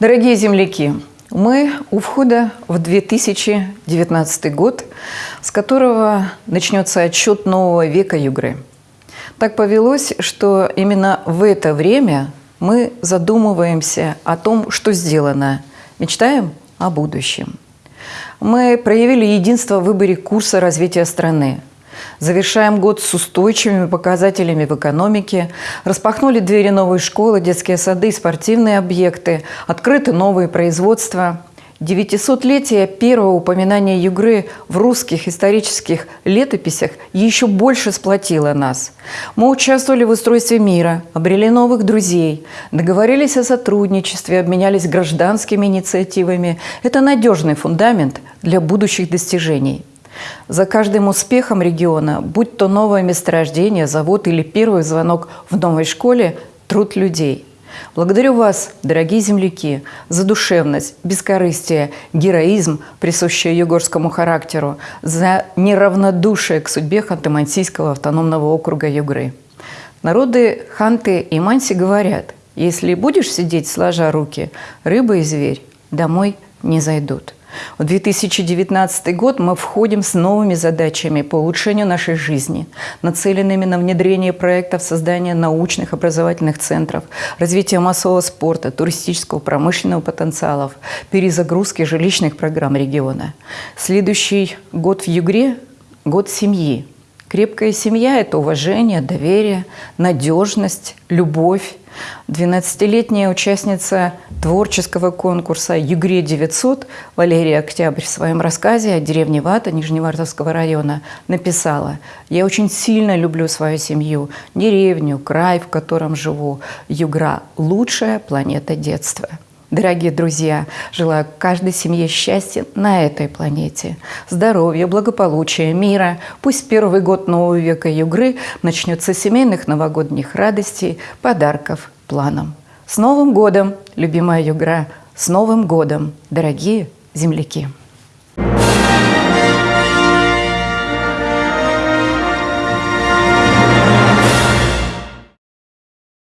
Дорогие земляки, мы у входа в 2019 год, с которого начнется отчет нового века Югры. Так повелось, что именно в это время мы задумываемся о том, что сделано, мечтаем о будущем. Мы проявили единство в выборе курса развития страны – Завершаем год с устойчивыми показателями в экономике, распахнули двери новой школы, детские сады, спортивные объекты, открыты новые производства. Девятисотлетие первого упоминания Югры в русских исторических летописях еще больше сплотило нас. Мы участвовали в устройстве мира, обрели новых друзей, договорились о сотрудничестве, обменялись гражданскими инициативами. Это надежный фундамент для будущих достижений. За каждым успехом региона, будь то новое месторождение, завод или первый звонок в новой школе, труд людей. Благодарю вас, дорогие земляки, за душевность, бескорыстие, героизм, присущие югорскому характеру, за неравнодушие к судьбе Ханты-Мансийского автономного округа Югры. Народы Ханты и Манси говорят, если будешь сидеть сложа руки, рыба и зверь домой не зайдут. В 2019 год мы входим с новыми задачами по улучшению нашей жизни, нацеленными на внедрение проектов создания научных образовательных центров, развитие массового спорта, туристического, промышленного потенциалов, перезагрузки жилищных программ региона. Следующий год в Югре – год семьи. Крепкая семья – это уважение, доверие, надежность, любовь, 12-летняя участница творческого конкурса «Югре-900» Валерия Октябрь в своем рассказе о деревне Вата Нижневартовского района написала «Я очень сильно люблю свою семью, деревню, край, в котором живу. Югра – лучшая планета детства». Дорогие друзья, желаю каждой семье счастья на этой планете, здоровья, благополучия, мира. Пусть первый год нового века Югры начнется семейных новогодних радостей, подарков, планом. С Новым годом, любимая Югра! С Новым годом, дорогие земляки!